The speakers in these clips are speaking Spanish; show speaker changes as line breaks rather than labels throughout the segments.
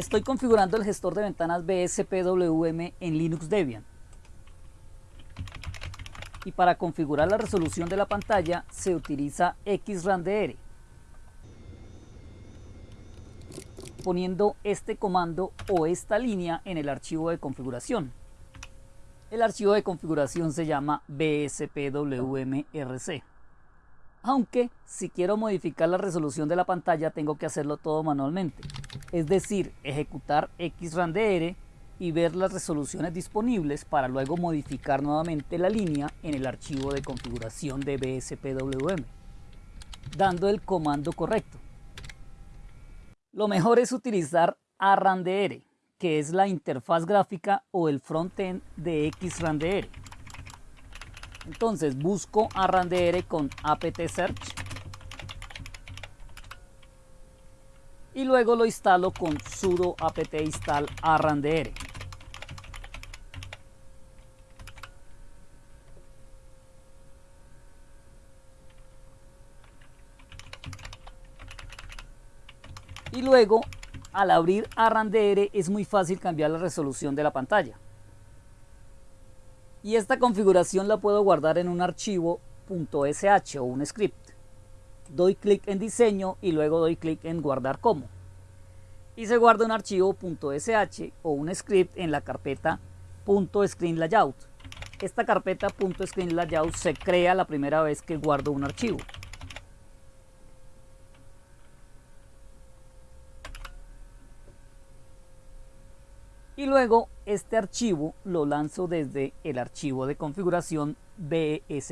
Estoy configurando el gestor de ventanas BSPWM en Linux Debian. Y para configurar la resolución de la pantalla se utiliza XRANDR. Poniendo este comando o esta línea en el archivo de configuración. El archivo de configuración se llama bspwmrc. Aunque si quiero modificar la resolución de la pantalla tengo que hacerlo todo manualmente. Es decir, ejecutar XRANDR y ver las resoluciones disponibles para luego modificar nuevamente la línea en el archivo de configuración de BSPWM, dando el comando correcto. Lo mejor es utilizar ARRANDR, que es la interfaz gráfica o el frontend de XRANDR. Entonces busco ARRANDR con apt search y luego lo instalo con sudo apt install arrandr. Y luego, al abrir arrandr es muy fácil cambiar la resolución de la pantalla. Y esta configuración la puedo guardar en un archivo .sh o un script. Doy clic en diseño y luego doy clic en guardar como. Y se guarda un archivo .sh o un script en la carpeta .screenlayout. Esta carpeta .screenlayout se crea la primera vez que guardo un archivo. y luego este archivo lo lanzo desde el archivo de configuración bspwmrc.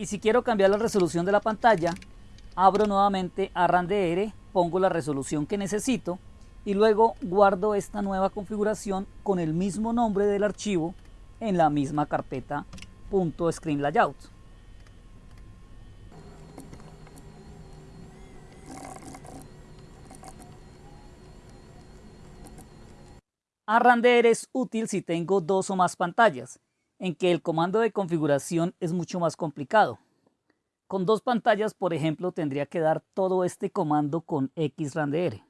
Y si quiero cambiar la resolución de la pantalla, abro nuevamente a RANDR, pongo la resolución que necesito y luego guardo esta nueva configuración con el mismo nombre del archivo en la misma carpeta .screenlayout. RANDR es útil si tengo dos o más pantallas en que el comando de configuración es mucho más complicado. Con dos pantallas, por ejemplo, tendría que dar todo este comando con XRANDR.